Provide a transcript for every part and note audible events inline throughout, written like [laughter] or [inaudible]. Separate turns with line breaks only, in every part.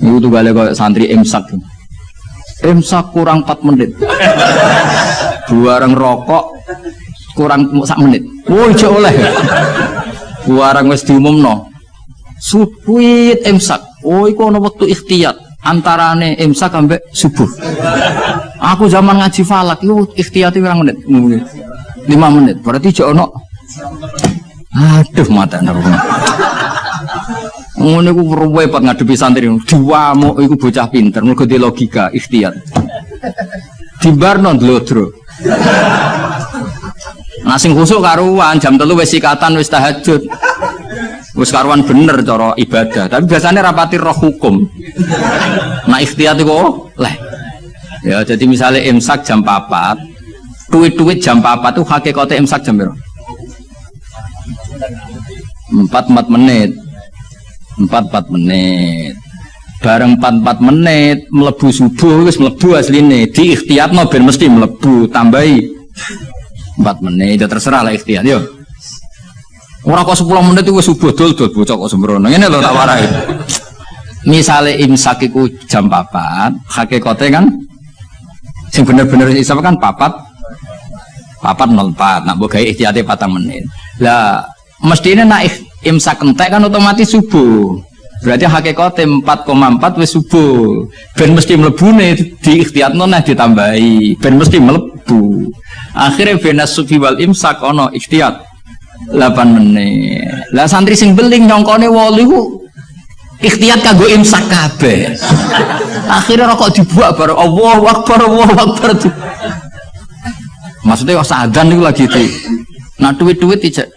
Itu tuh gale kayak santri imsak. Imsak kurang 4 menit. Buareng rokok kurang sak menit. Woi, oh, oleh. Buareng wis diumumno. Supuit imsak. Oh, iku ana wektu ikhtiyat antarane imsak sampai subuh. Aku zaman ngaji falak itu ikhtiyat pirang menit? 5 menit. Berarti jek ono Aduh mata narungan. Ngono iku repot ngadepi santri. Diwamuk iku bocah pinter, mergo di logika, ikhtiar. Dimbarno dlodro. Nah sing khusuk karuan jam telu wis sikatan wis tahajud. Wis karuan bener cara ibadah, tapi biasanya rapati roh hukum. Nah ikhtiar itu oh, leh. Ya jadi misalnya imsak jam 4, duit-duit jam 4 tuh hakikatnya imsak jam berapa? Empat empat menit empat empat menit. Bareng empat empat menit melebu subuh wis melebu asline. Di ikhtiat no ben mesti melebu tambahi. Empat menit itu terserah lah ikhtiat yo. Orang kok sepuluh menit itu subuh dul dul bocok kok sembrono. Ini lo tak warai. Misalnya imsak itu jam papat hakikatnya kan? Sing bener-bener isap kan papat. Papat nol empat nak bogai ikhtiatnya patang menit. Lah mestinya naik imsak entek kan otomatis subuh. Berarti hakikatnya 4,4 wis subuh. Ben mesti nih di ikhtiat nona ditambahi. Ben mesti melebu akhirnya ben sufi wal imsak ono ikhtiat. 8 menit. Lah santri sing beling nyongkone wali ku ikhtiat imsak kabeh. [laughs] Akhirnya rokok dibuat baru Allah Akbar Allah Akbar. Maksudnya kok sadan itu lagi itu nah duit-duit tidak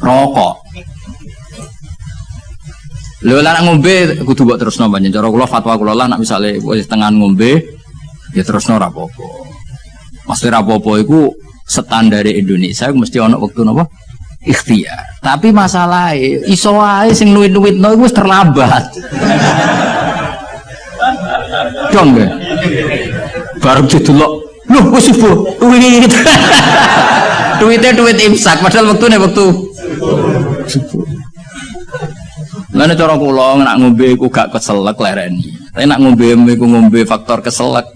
rokok Lho lah ngombe kudu mbok terusno banyak cara kula fatwa kula lah nak misale wis tengah ngombe ya terusno ora apa-apa. Mesti ora apa-apa iku standar Indonesia mesti ana wektu napa? Ikhtiar. Tapi masalah iso wae sing nuwit-nuwitno iku wis terlambat. Dong ya. Baru didelok, lho wis subuh. Duit. Duitnya duit imsak padahal wektune wektu subuh. Lalu cara kula nak ngombe iku gak keselek lereni. Tapi nak ngombe iku ngombe faktor keselek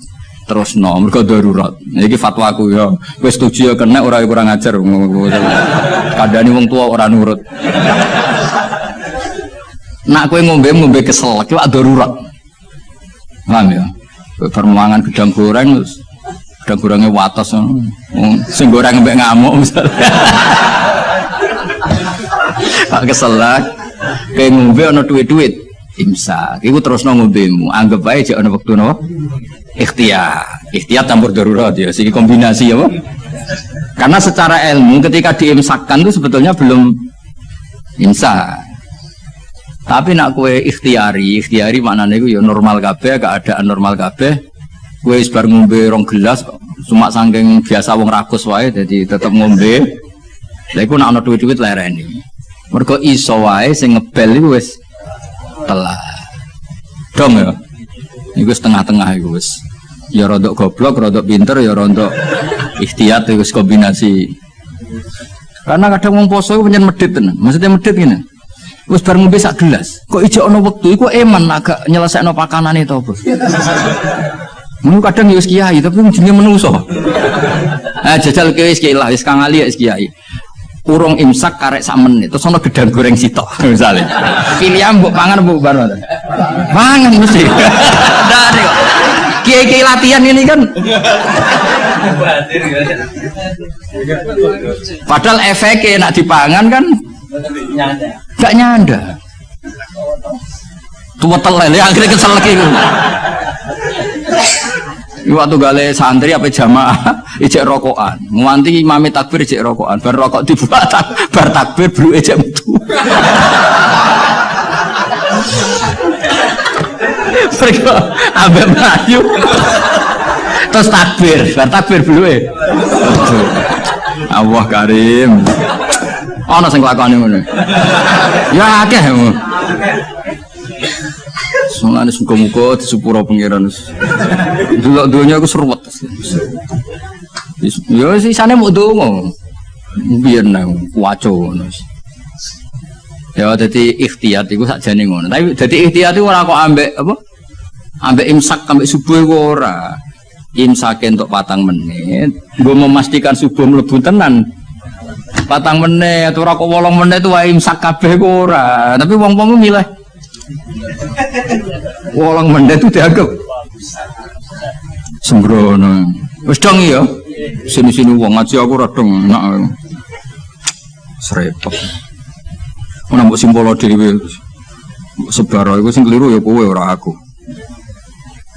terus no mereka darurat. Iki fatwa aku ya. Kowe setuju ya kena ora ya kurang ajar. Kadani wong tua orang nurut. Nak kowe ngombe ngombe keselek itu darurat. Paham ya? Permangan gedang goreng gedang gorengnya watas. Sing goreng mbek ngamuk misalnya. Pak keselak, kayak ngombe ono duit-duit. Imsak, iku terus ngombemu. Anggap aja ono waktu no. Ikhtiar, ikhtiar campur darurat ya. Sini kombinasi ya, Karena secara ilmu ketika diimsakkan itu sebetulnya belum imsak. Tapi nak kue ikhtiari, ikhtiari mana nih ya normal kabeh, gak ada normal kabeh. Kue sebar ngombe rong gelas, cuma sangking biasa wong rakus wae, jadi tetap ngombe. Lha nak ana duit-duit lereni. Mergo iso wae sing ngebel iku wis telah. Dong ya. Iku setengah-tengah iku wis. Ya rodok goblok, rodok pinter, ya rodok ikhtiat iku kombinasi. Karena kadang wong poso iku pancen medit tenan. Maksudnya medit ngene. Wis bar ngombe sak gelas. Kok ijo ana wektu iku eman agak nyelesekno pakanane to, Bos. Mun kadang ya wis kiai tapi jenenge menungso. Ah jajal kiai wis kiai lah, wis kang ali wis kiai urung imsak karek sak menit terus ono gedang goreng sitok [laughs] misalnya pilihan mbok pangan mbok bar mangan mesti [laughs] dari kiai kiai latihan ini kan. Padahal efeknya nak dipangan kan gak nyanda. Tua telel ya akhirnya kesel lagi. Waktu gale santri apa jamaah ijek rokokan. Nganti imami takbir ijek rokokan. Bar rokok dibuat bar takbir belu ijek metu. [laughs] Mereka ambek melayu. Terus takbir bar takbir belu e Allah karim. Ana sing lakoni ngono. Ya akeh Mulane muga-muga disepuro pangeran. Delok donya aku seruwet. Ya sisane mau donga. Biyen nang waco. Ya jadi ikhtiar itu saja nih ngono. Tapi jadi ikhtiar itu orang kok ambek apa? Ambek imsak ambek subuh ora. Imsak untuk patang menit. Gue memastikan subuh melebu tenan. Patang menit atau rokok wolong menit itu wae imsak kabeh ora. Tapi wong-wong milih wolong menit itu dianggap sembrono. Wis dong iya. Sini-sini wong ngaji aku radong nak. Serepot. Ana mbok simbolo dhewe. Sebaro iku sing keliru ya kowe ora aku.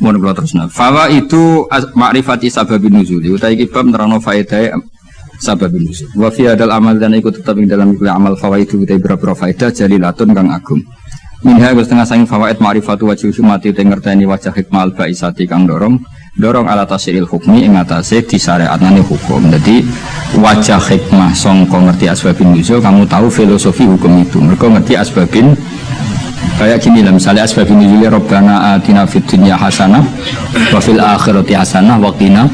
Mohon kula terusna. Fawa itu ma'rifati sababin nuzul. Utai iki bab nerangno faedah sababin nuzul. Wa fi hadal amal dan ikut tetap ing dalam kuliah amal fawaidu utai berapa faedah jalilatun kang agung. Minha setengah saing fawaid ma'rifatu wajib mati te ngerteni wajah hikmah al baisati kang dorong dorong ala tasiril hukmi ing atase disyariatane hukum. Jadi wajah hikmah songko ngerti asbabin nuzul kamu tahu filosofi hukum itu. Mereka ngerti asbabin kayak gini lah misalnya asbabin nuzul robbana atina fid dunya hasanah wa fil akhirati hasanah wa qina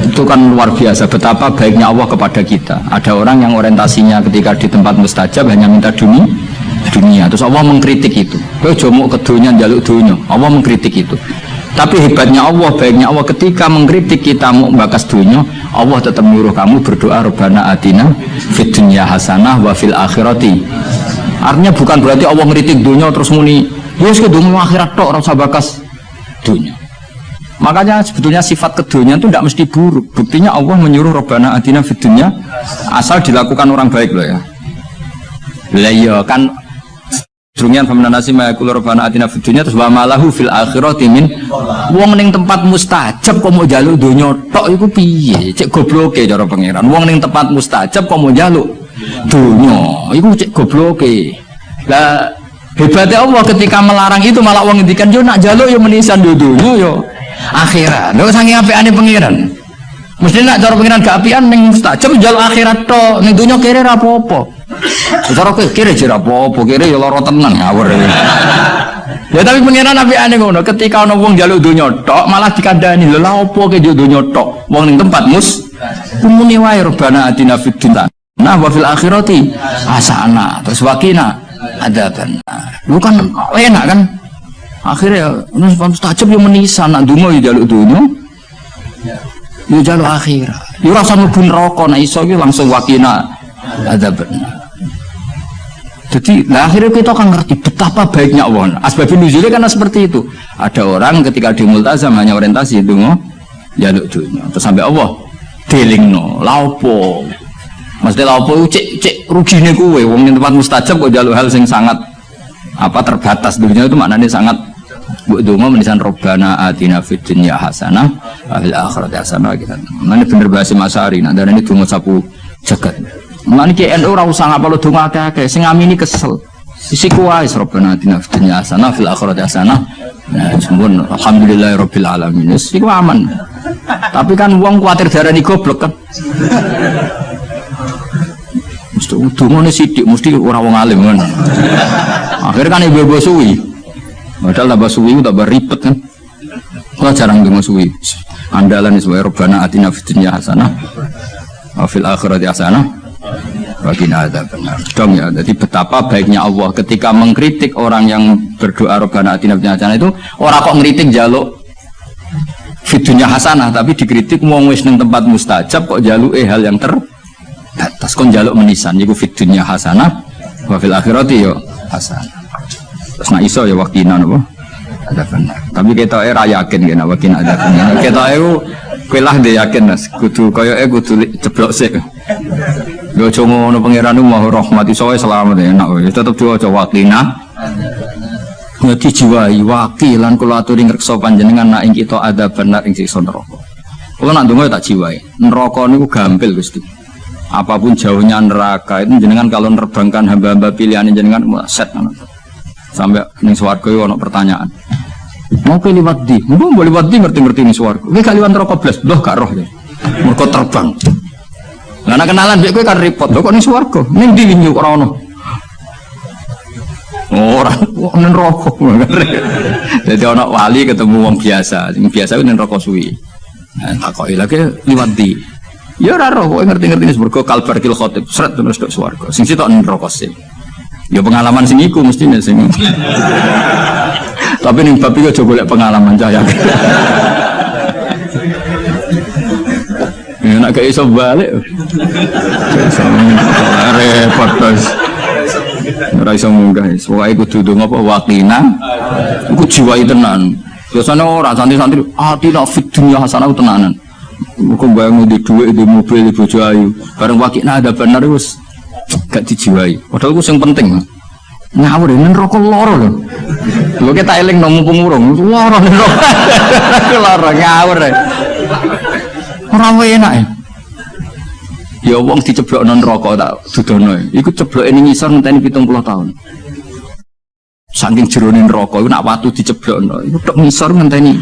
itu kan luar biasa betapa baiknya Allah kepada kita. Ada orang yang orientasinya ketika di tempat mustajab hanya minta dunia dunia terus Allah mengkritik itu kau jomuk ke dunia jaluk dunia Allah mengkritik itu tapi hebatnya Allah, baiknya Allah ketika mengkritik kita mau dunia, Allah tetap menyuruh kamu berdoa Rabbana atina fid dunya hasanah wa fil akhirati. Artinya bukan berarti Allah mengkritik dunia terus muni, ya ke dunia akhirat tok rasa bakas dunia. Makanya sebetulnya sifat kedunya itu tidak mesti buruk. Buktinya Allah menyuruh Rabbana atina fid dunya asal dilakukan orang baik loh ya. Lah iya kan Drungian famna nasi ma yaqulu rabbana atina fid terus wa malahu fil akhirati min. Wong ning tempat mustajab kok mau jaluk donya tok iku piye? Cek gobloke cara pangeran. Wong ning tempat mustajab kok mau jaluk donya? Iku cek gobloke. Lah hebatnya Allah ketika melarang itu malah wong ngendikan yo nak jaluk yo menisan yo donya yo. Akhirat. Lho saking apikane pangeran. Mesti nak cara pangeran gak apian ning mustajab jaluk akhirat tok. Ning donya kere ra apa-apa Cara kowe kira jira apa-apa, kira ya lara tenan ngawur. Ya tapi pengiran nabi aneh ngono, ketika ana wong njaluk donya tok malah dikandani, lha lha apa ke njaluk donya tok? Wong ning tempat mus kumuni wae robana atina fid dunya. Nah wa fil akhirati hasana. Terus wakina adaban. Lu kan enak kan? Akhirnya nus mustajab yo menisa nak donga yo njaluk donya. Yo jaluk akhirat. Yo rasa mlebu neraka nek iso langsung wakina adaban. Jadi nah akhirnya kita akan ngerti betapa baiknya Allah. Asbabun nuzulnya karena seperti itu. Ada orang ketika di multazam hanya orientasi itu jaluk dunia. Terus sampai Allah dealing no, laupo. Maksudnya laupo itu cek cek rugi nih kue. Wong yang tempat mustajab kok jaluk hal sing sangat apa terbatas dunia itu maknanya sangat Bu Dungo menisan Robbana atina fid dunya hasanah fil akhirat hasanah gitu. Mana bener bahasa Masari, nah dan ini dungo sapu jagat. Mana ki NU ora usah ngapa lu donga akeh-akeh, sing ngamini kesel. Isi kuwai Rabbana atina fid dunya hasanah fil akhirati hasanah. Nah, sembun alhamdulillahirabbil alamin. Iku aman. Tapi kan wong kuatir darani goblok kan. Mesti dungane sithik mesti ora wong alim kan. Akhirnya kan ibu-ibu suwi. Padahal tambah suwi tambah ribet kan. Kalau jarang dengar suwi. Andalan sebagai Rabbana atina fid dunya hasanah fil akhirati hasanah bagi ada benar. Dong ya. Jadi betapa baiknya Allah ketika mengkritik orang yang berdoa robbana atina fid itu orang kok ngeritik jaluk fitunya hasanah tapi dikritik mau wis ning tempat mustajab kok jaluk eh hal yang terbatas. Kon jaluk menisan yiku fitunya hasanah wa fil akhirati yo hasanah. Terus nak iso ya wakina napa ada benar. Tapi kita era yakin kena wakina ada benar. Kita itu kuilah dia yakin mas. Kudu kaya eh kudu ceblok sih Yo aja ngono pangeran mau rahmati soe selamat ya enak wis tetep diwaca waqina. Ngati jiwai wakilan kula aturi ngreksa panjenengan nak ing kita ada benar ing siksa neraka. Kula nak ndonga tak jiwai. Neraka niku gampil Gusti. Apa pun jauhnya neraka itu jenengan kalau nerbangkan hamba-hamba pilihan jenengan set sampai ning swarga ono pertanyaan. Mau ke liwat di, mau liwat di ngerti-ngerti ning swarga. Kowe gak liwat neraka blas, loh gak roh ya. Terbang. Karena kenalan mbek kowe kan repot. Lho kok ning swarga? Ning ndi wingi ora ono? Ora, ning rokok. [laughs] Jadi ono wali ketemu wong biasa, sing biasa ku ning rokok suwi. Nah, takoki lagi liwat di. Ya ora roh, kok ngerti-ngerti swarga kalbar kil khotib, seret terus tok swarga. Sing sitok ning rokok sih. Ya pengalaman sing iku mestinya sing. [laughs] Tapi ning bab iki aja golek pengalaman cahaya. [laughs] Ya nak gak iso balik. Repot terus. Ora iso munggah. Pokoke kudu ndonga apa wakina. Iku jiwai tenan. Biasanya orang santri-santri hati nak fit dunia hasanah tenanan. Kok bayang di duit di mobil di bojo ayu. Bareng wakina ada benar wis gak dijiwai. Padahal itu yang penting. Ngawur ini rokok loro loh. Lu kita eling nomu pengurung, loro loro [laughs] ngawur ya. Orang enak ya. Ya wong diceblok non rokok tak dudono. Iku ceblok ini ngisor ngenteni 70 tahun. Saking jeronin rokok, nak watu diceblok no. Iku tok ngisor ngenteni.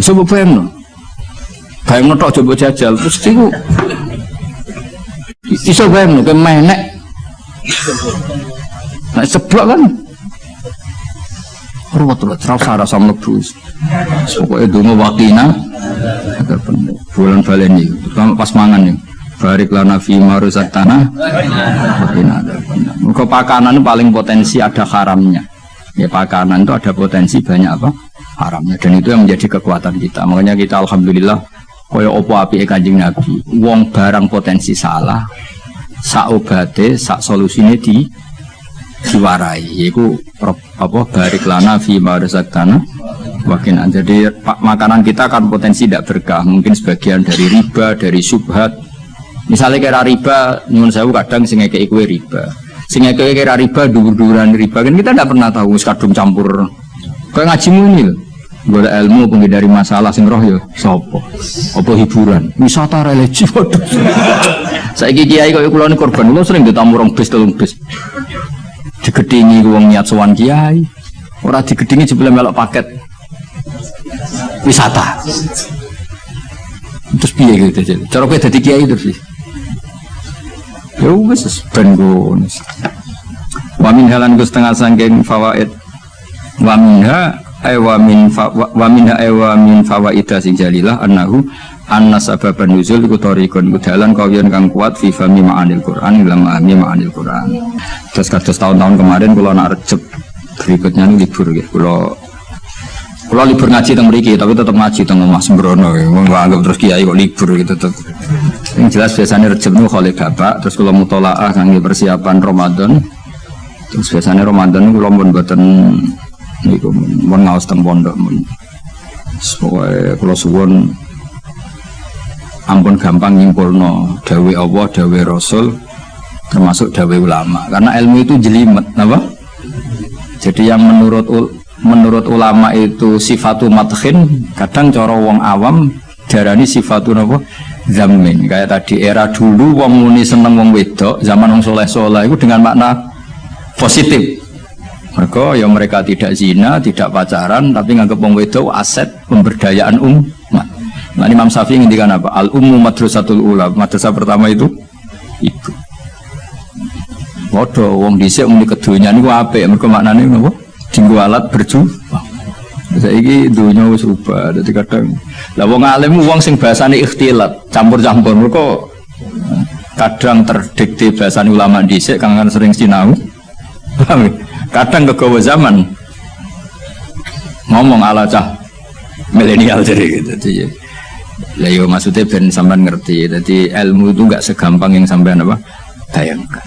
Coba bayang no. Bayang no tok coba jajal. Terus itu Iso bayang no, kemenek. Nah ceblok kan. Ruwet ruwet, terus rasa mlebu. Pokoknya dungo wakina. Bener. Bulan baleni, terutama pas mangan nih. Barik lana fi maruzat tanah. Bener. Muka pakanan paling potensi ada haramnya. Ya pakanan itu ada potensi banyak apa? Haramnya. Dan itu yang menjadi kekuatan kita. Makanya kita alhamdulillah kaya opo api kanjeng Nabi. Wong barang potensi salah. Saobate, sak solusine di diwarai yaitu apa barik lana fi tanah wakin jadi pak makanan kita kan potensi tidak berkah. Mungkin sebagian dari riba dari subhat. Misalnya kira riba nyun sewu kadang sing kue riba. Sing kayak kira riba dur-duran riba. Kan kita tidak pernah tahu kadung campur. Kayak ngajimu ini loh gue ilmu penghindari masalah sing roh ya sopo apa hiburan? Wisata religi [laughs] saya kiai kau kulon korban lo sering ditamu orang bis tolong bis. Digedingi wong niat sowan kiai. Ora digedingi jebule melok paket wisata. Terus piye gitu jadi cara kowe dadi kiai terus ya wis ben gones wa min halan ku setengah sangking fawaid. Wa minha ay wa min wa minha ay wa min fawaida sing jalilah annahu anna sababan nuzul iku tariqun. Iku dalan kawiyan kang kuat fi fami ma'anil Qur'an ila ma'ani ma'anil Qur'an. Terus kados tahun-tahun kemarin kula nak recep berikutnya ini libur ya. Kula kula libur ngaji teng mriki tapi tetap ngaji teng omah sembrono. Wong anggap terus kiai kok libur gitu tetep. Yang jelas biasanya recep nu khole bapak terus kula mutolaah kangge persiapan Ramadan. Terus biasanya Ramadan kula pun mboten niku mun ngaos teng pondok mun. Soale kula ampun gampang nyimpulno dawe Allah, dawe Rasul termasuk dawe ulama karena ilmu itu jelimet apa? jadi yang menurut menurut ulama itu sifatu matkin kadang cara wong awam darani sifatu apa? zamin kayak tadi era dulu wong muni seneng wong wedok zaman wong soleh soleh itu dengan makna positif mereka ya mereka tidak zina, tidak pacaran, tapi nganggap wong wedok aset pemberdayaan umat. Nah Imam Syafi'i ngendikan apa? Al ummu madrasatul ula. Madrasah pertama itu ibu. Waduh, wong dhisik muni kedunya niku apik. Mergo maknane napa? Dinggo alat berjuang. Saiki dunya wis rubah. Dadi kadang lah wong alim wong sing bahasane ikhtilat, campur-campur. Mergo kadang terdikte bahasan ulama dhisik kang sering sinau. kadang kegawa zaman ngomong ala cah milenial jadi gitu. Jadi, lah yo maksudnya ben sampean ngerti. Jadi ilmu itu nggak segampang yang sampean apa bayangkan.